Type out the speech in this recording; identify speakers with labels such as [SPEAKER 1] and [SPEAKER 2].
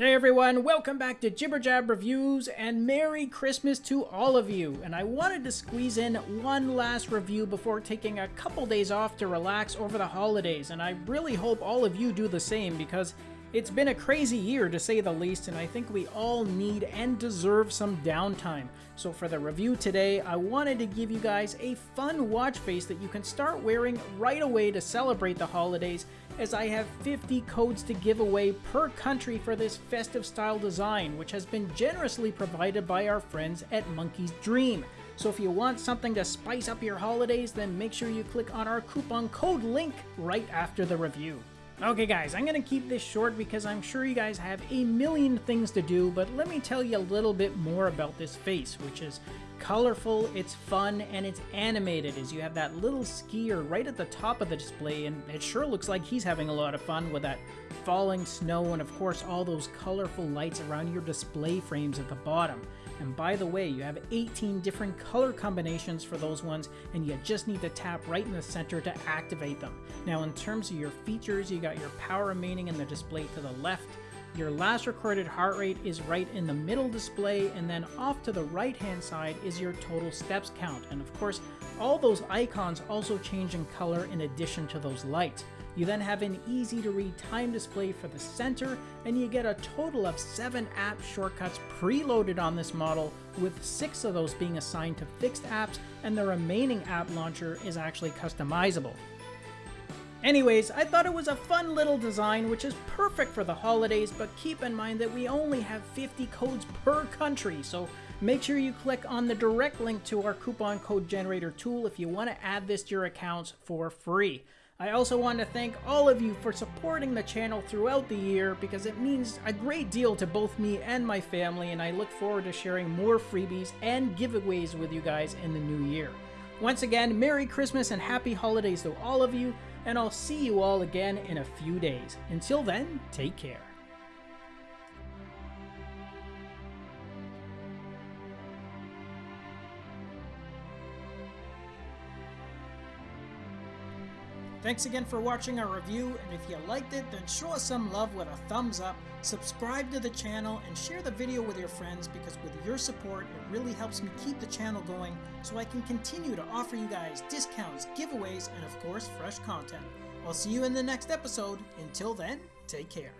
[SPEAKER 1] Hey everyone, welcome back to Jibber Jab Reviews and Merry Christmas to all of you. And I wanted to squeeze in one last review before taking a couple days off to relax over the holidays. And I really hope all of you do the same because it's been a crazy year to say the least, and I think we all need and deserve some downtime. So for the review today, I wanted to give you guys a fun watch face that you can start wearing right away to celebrate the holidays, as I have 50 codes to give away per country for this festive style design, which has been generously provided by our friends at Monkey's Dream. So if you want something to spice up your holidays, then make sure you click on our coupon code link right after the review. Okay guys, I'm gonna keep this short because I'm sure you guys have a million things to do, but let me tell you a little bit more about this face, which is colorful, it's fun, and it's animated as you have that little skier right at the top of the display, and it sure looks like he's having a lot of fun with that falling snow and of course all those colorful lights around your display frames at the bottom. And by the way, you have 18 different color combinations for those ones, and you just need to tap right in the center to activate them. Now, in terms of your features, you got your power remaining in the display to the left, your last recorded heart rate is right in the middle display, and then off to the right hand side is your total steps count. And of course, all those icons also change in color in addition to those lights. You then have an easy to read time display for the center, and you get a total of 7 app shortcuts preloaded on this model, with 6 of those being assigned to fixed apps, and the remaining app launcher is actually customizable. Anyways, I thought it was a fun little design which is perfect for the holidays, but keep in mind that we only have 50 codes per country, so make sure you click on the direct link to our coupon code generator tool if you want to add this to your accounts for free. I also want to thank all of you for supporting the channel throughout the year because it means a great deal to both me and my family and I look forward to sharing more freebies and giveaways with you guys in the new year. Once again, Merry Christmas and Happy Holidays to all of you, and I'll see you all again in a few days. Until then, take care. Thanks again for watching our review, and if you liked it, then show us some love with a thumbs up, subscribe to the channel, and share the video with your friends because with your support, it really helps me keep the channel going so I can continue to offer you guys discounts, giveaways, and of course, fresh content. I'll see you in the next episode. Until then, take care.